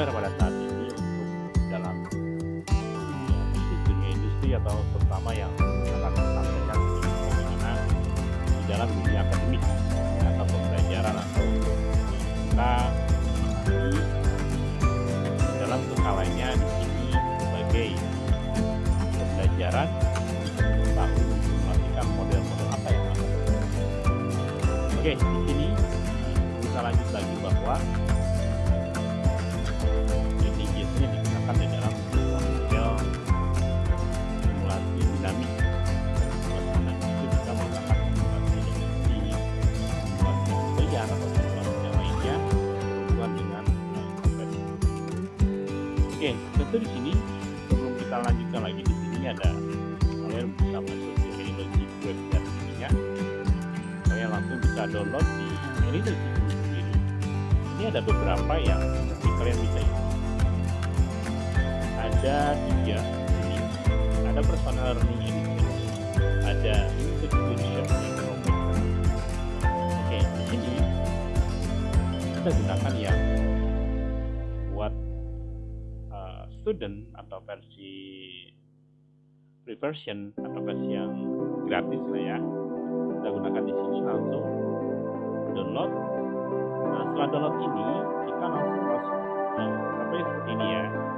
populer pada saat learning edition, ada information. Oke, di sini kita gunakan yang buat uh, student atau versi free version atau versi yang gratis lah ya. Kita gunakan di sini langsung. Download. Nah setelah download ini kita langsung masuk ke ini ya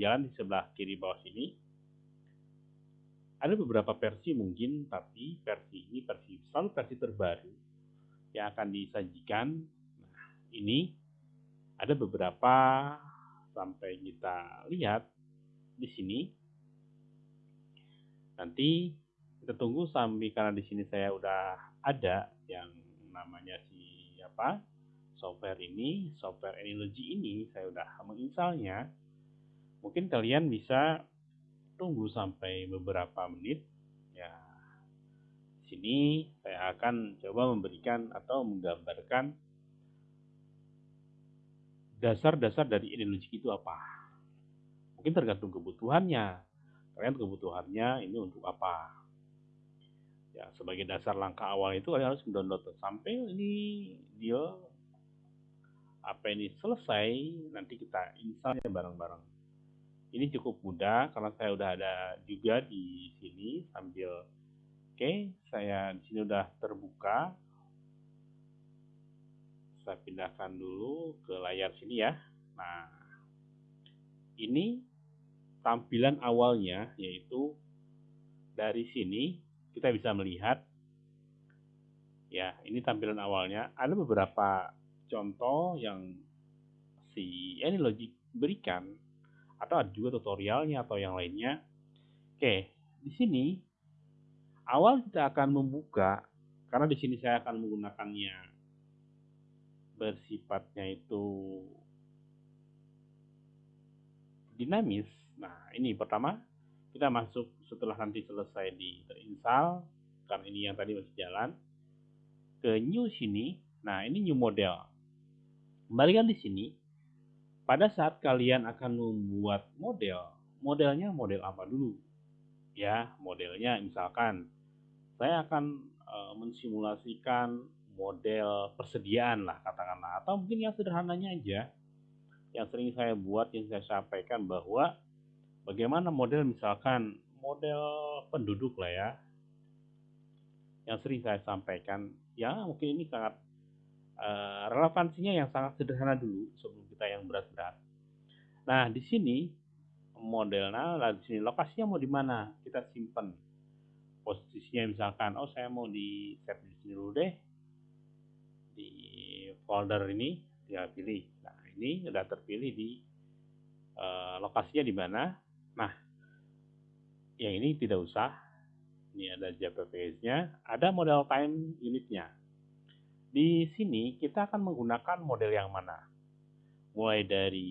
ini sambil jalan di sebelah kiri bawah sini. Ada beberapa versi mungkin tapi versi ini versi selalu versi terbaru yang akan disajikan. Nah ini ada beberapa sampai kita lihat di sini. Nanti kita tunggu sampai karena di sini saya udah ada yang namanya si apa software ini, software Anylogy ini, saya udah menginstalnya. Mungkin kalian bisa tunggu sampai beberapa menit. Ya, sini saya akan coba memberikan atau menggambarkan dasar-dasar dari Anylogy itu apa. Mungkin tergantung kebutuhannya. Kalian kebutuhannya ini untuk apa? Ya, sebagai dasar langkah awal itu kalian harus mendownload sampai ini dia apa ini selesai nanti kita installnya bareng-bareng ini cukup mudah karena saya udah ada juga di sini sambil oke saya di sini udah terbuka. Saya pindahkan dulu ke layar sini ya. Nah ini tampilan awalnya yaitu dari sini kita bisa melihat ya ini tampilan awalnya. Ada beberapa contoh yang si Anylogic berikan atau ada juga tutorialnya atau yang lainnya. Oke, di sini awal kita akan membuka karena di sini saya akan menggunakannya bersifatnya itu dinamis. Nah, ini pertama kita masuk setelah nanti selesai di terinstall karena ini yang tadi masih jalan ke new sini. Nah, ini new model. Kembalikan di sini. Pada saat kalian akan membuat model, modelnya model apa dulu? Ya, modelnya misalkan saya akan e, mensimulasikan model persediaan lah katakanlah atau mungkin yang sederhananya aja yang sering saya buat yang saya sampaikan bahwa bagaimana model misalkan model penduduk lah ya yang sering saya sampaikan ya mungkin ini sangat uh, relevansinya yang sangat sederhana dulu sebelum kita yang berat-berat. Nah, di sini modelnya lah di sini. Lokasinya mau di mana? Kita simpan posisinya misalkan oh saya mau di set di sini dulu deh. Di folder ini tinggal pilih. Nah ini sudah terpilih di uh, lokasinya di mana? Nah yang ini tidak usah. Ini ada JPPS nya ada model time unitnya. Di sini kita akan menggunakan model yang mana mulai dari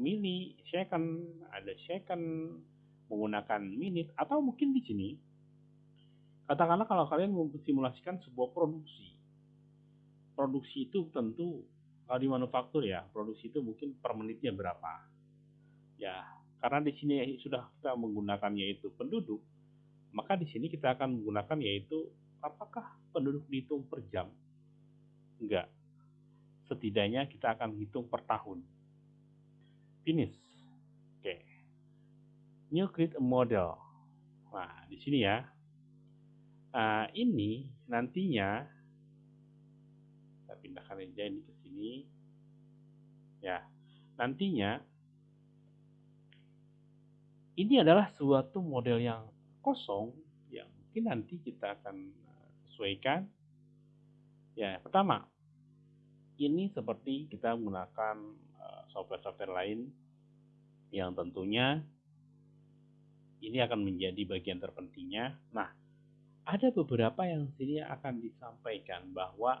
mili, second, ada second, menggunakan minute, atau mungkin di sini, katakanlah kalau kalian simulasikan sebuah produksi. Produksi itu tentu, kalau di manufaktur ya, produksi itu mungkin per menitnya berapa. Ya, karena di sini sudah kita menggunakan yaitu penduduk, maka di sini kita akan menggunakan yaitu apakah penduduk dihitung per jam? Enggak. Setidaknya kita akan hitung per tahun finish. Oke. Okay. New create model. Nah, di sini ya. Nah, ini nantinya kita pindahkan aja ini ke sini. Ya. Nantinya ini adalah suatu model yang kosong yang mungkin nanti kita akan eh, sesuaikan. Ya, pertama, ini seperti kita menggunakan software-software lain yang tentunya ini akan menjadi bagian terpentingnya. Nah, ada beberapa yang sini akan disampaikan bahwa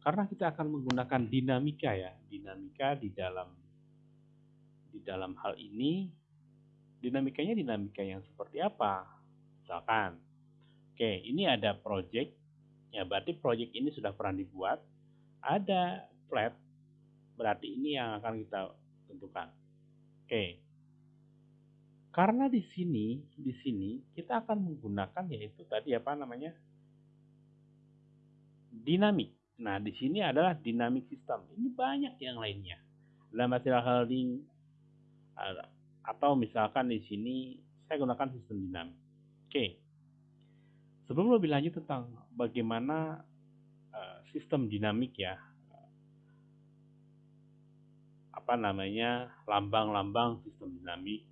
karena kita akan menggunakan dinamika ya, dinamika di dalam di dalam hal ini dinamikanya dinamika yang seperti apa? Misalkan, oke, ini ada project, ya berarti project ini sudah pernah dibuat, ada flat Berarti ini yang akan kita tentukan. Oke. Karena di sini, di sini kita akan menggunakan yaitu tadi apa namanya? dinamik. Nah, di sini adalah dinamik sistem. Ini banyak yang lainnya. Dalam material holding atau misalkan di sini saya gunakan sistem dinamik. Oke. Sebelum lebih lanjut tentang bagaimana sistem dinamik ya, apa namanya lambang-lambang sistem dinamik.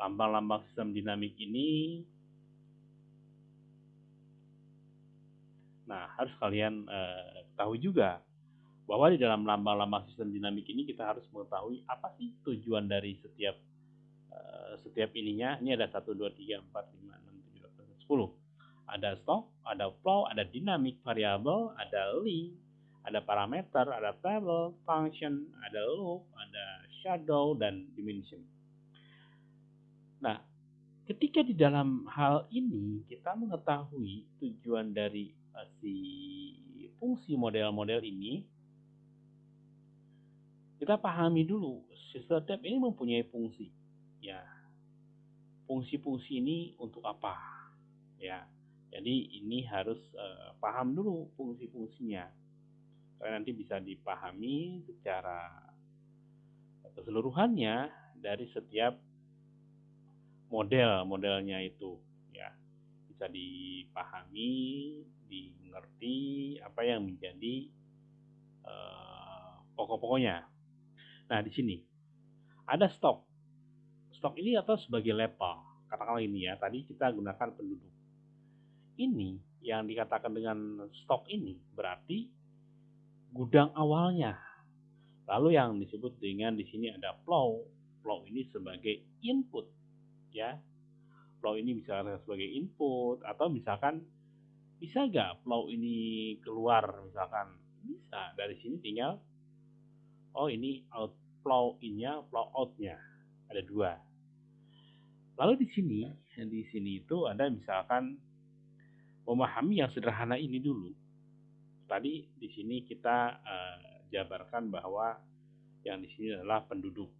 Lambang-lambang sistem dinamik ini Nah, harus kalian eh, tahu juga bahwa di dalam lambang-lambang sistem dinamik ini kita harus mengetahui apa sih tujuan dari setiap eh, setiap ininya. Ini ada 1 2 3 4 5 6 7 8 10. Ada stock, ada flow, ada dynamic variable, ada link, ada parameter, ada table, function, ada loop, ada shadow, dan dimension. Nah, ketika di dalam hal ini kita mengetahui tujuan dari uh, si fungsi model-model ini, kita pahami dulu tab ini mempunyai fungsi. Ya, fungsi-fungsi ini untuk apa? Ya, jadi ini harus uh, paham dulu fungsi-fungsinya supaya nanti bisa dipahami secara keseluruhannya dari setiap model-modelnya itu ya bisa dipahami, dimengerti apa yang menjadi uh, pokok-pokoknya. Nah di sini ada stok. Stok ini atau sebagai level. Katakanlah ini ya, tadi kita gunakan penduduk. Ini yang dikatakan dengan stok ini berarti gudang awalnya. Lalu yang disebut dengan di sini ada flow. Flow ini sebagai input, ya. Flow ini bisa sebagai input atau misalkan bisa nggak flow ini keluar misalkan bisa dari sini tinggal oh ini out flow innya flow outnya ada dua lalu di sini di sini itu ada misalkan memahami yang sederhana ini dulu tadi di sini kita uh, jabarkan bahwa yang di sini adalah penduduk.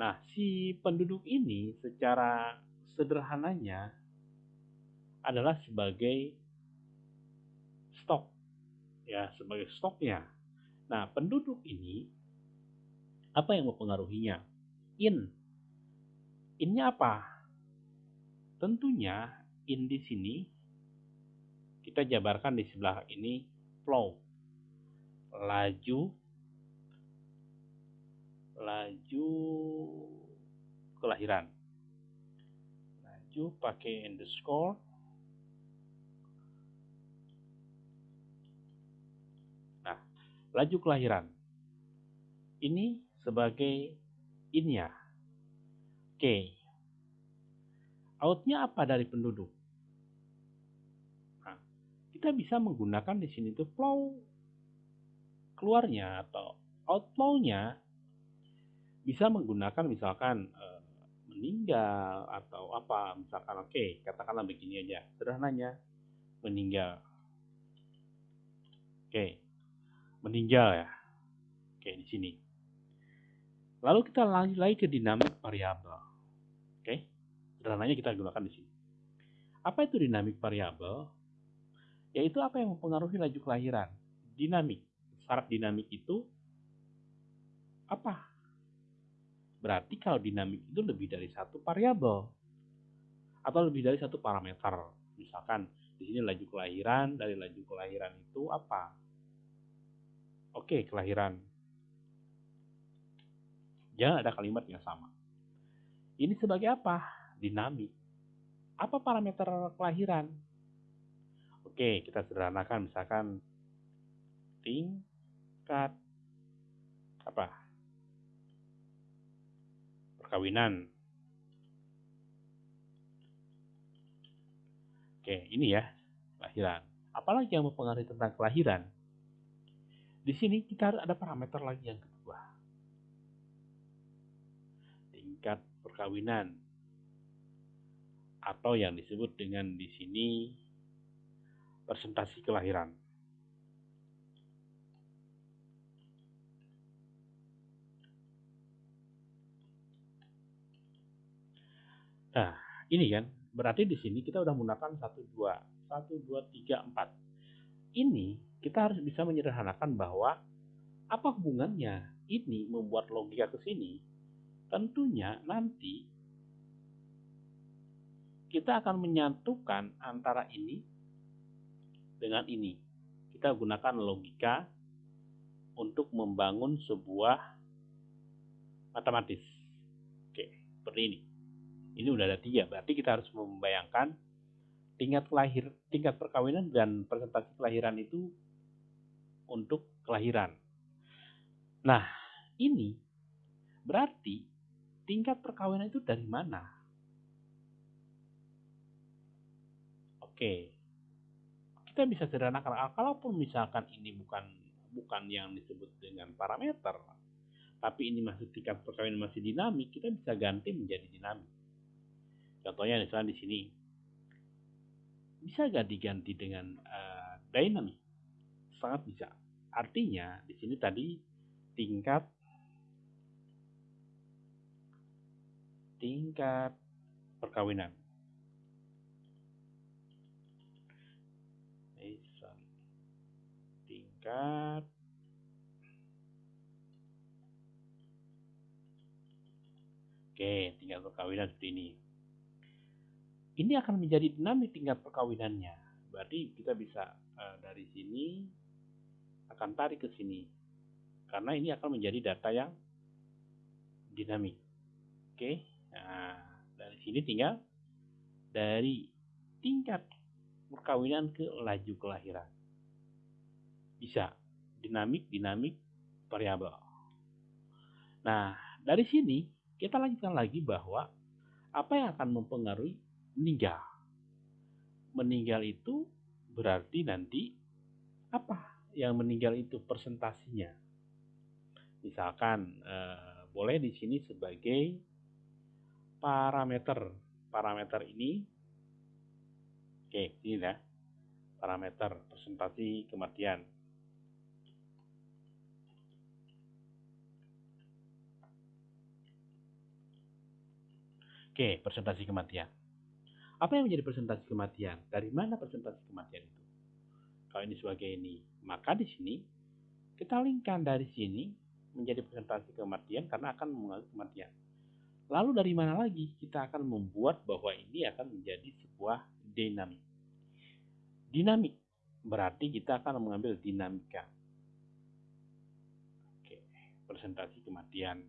Nah, si penduduk ini secara sederhananya adalah sebagai stok ya, sebagai stoknya. Nah, penduduk ini apa yang mempengaruhinya? In. Innya apa? Tentunya in di sini kita jabarkan di sebelah ini flow. laju laju kelahiran laju pakai underscore nah laju kelahiran ini sebagai innya oke okay. Outnya apa dari penduduk nah, kita bisa menggunakan di sini tuh flow keluarnya atau outflow-nya bisa menggunakan misalkan e, meninggal atau apa misalkan oke okay, katakanlah begini aja sederhananya meninggal oke okay. meninggal ya oke okay, di sini lalu kita lanjut lagi ke dinamik variabel. Sederhananya kita gunakan di sini apa itu dinamik variabel yaitu apa yang mempengaruhi laju kelahiran dinamik syarat dinamik itu apa Berarti kalau dinamik itu lebih dari satu variabel atau lebih dari satu parameter. Misalkan di sini laju kelahiran, dari laju kelahiran itu apa? Oke, kelahiran. Jangan ada kalimat yang sama. Ini sebagai apa? Dinamik. Apa parameter kelahiran? Oke, kita sederhanakan misalkan tingkat apa? perkawinan. Oke, ini ya, kelahiran. Apalagi yang mempengaruhi tentang kelahiran? Di sini kita ada parameter lagi yang kedua. Tingkat perkawinan atau yang disebut dengan di sini presentasi kelahiran. Nah, ini kan berarti di sini kita udah menggunakan 1 2 1 2 3 4. Ini kita harus bisa menyederhanakan bahwa apa hubungannya ini membuat logika ke sini? Tentunya nanti kita akan menyatukan antara ini dengan ini. Kita gunakan logika untuk membangun sebuah matematis. Oke, seperti ini. Ini udah ada tiga, berarti kita harus membayangkan tingkat lahir, tingkat perkawinan dan presentasi kelahiran itu untuk kelahiran. Nah, ini berarti tingkat perkawinan itu dari mana? Oke, kita bisa sederhanakan. Kalaupun misalkan ini bukan bukan yang disebut dengan parameter, tapi ini masih tingkat perkawinan masih dinamik, kita bisa ganti menjadi dinamik. Contohnya misalnya di sini. Bisa gak diganti dengan uh, dynamic? Sangat bisa. Artinya di sini tadi tingkat tingkat perkawinan. Tingkat Oke, tingkat perkawinan seperti ini ini akan menjadi dinamik tingkat perkawinannya. Berarti kita bisa uh, dari sini akan tarik ke sini. Karena ini akan menjadi data yang dinamik. Oke. Nah, dari sini tinggal dari tingkat perkawinan ke laju kelahiran. Bisa dinamik, dinamik, variabel. Nah, dari sini kita lanjutkan lagi bahwa apa yang akan mempengaruhi meninggal. Meninggal itu berarti nanti apa yang meninggal itu presentasinya. Misalkan eh, boleh di sini sebagai parameter. Parameter ini oke, ini ya. Parameter presentasi kematian. Oke, presentasi kematian. Apa yang menjadi presentasi kematian? Dari mana presentasi kematian itu? Kalau ini sebagai ini, maka di sini kita linkkan dari sini menjadi presentasi kematian karena akan mengalami kematian. Lalu dari mana lagi kita akan membuat bahwa ini akan menjadi sebuah dinamik. Dinamik berarti kita akan mengambil dinamika. presentasi kematian.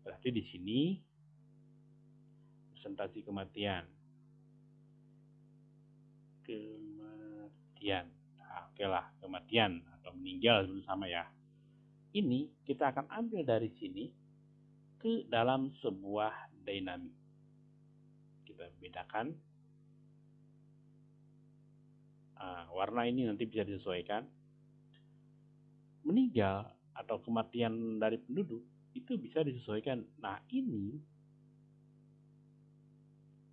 Berarti di sini presentasi kematian. Kematian. Nah, oke lah, kematian atau meninggal sama ya. Ini kita akan ambil dari sini ke dalam sebuah dinamik. Kita bedakan. Nah, warna ini nanti bisa disesuaikan. Meninggal atau kematian dari penduduk itu bisa disesuaikan. Nah, ini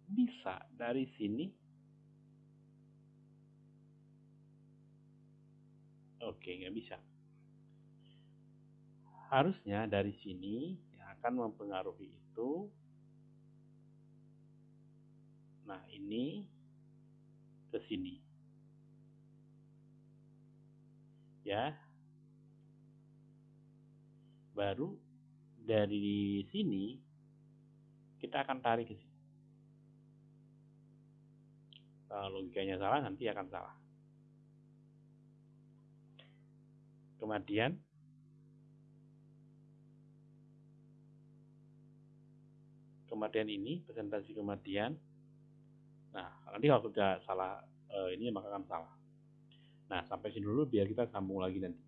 bisa dari sini. Oke, nggak bisa. Harusnya dari sini yang akan mempengaruhi itu. Nah, ini ke sini. Ya, baru dari sini kita akan tarik ke sini. Kalau logikanya salah nanti akan salah. Kemudian kematian ini presentasi kematian. Nah, nanti kalau sudah salah eh, ini maka akan salah. Nah, sampai sini dulu biar kita sambung lagi nanti.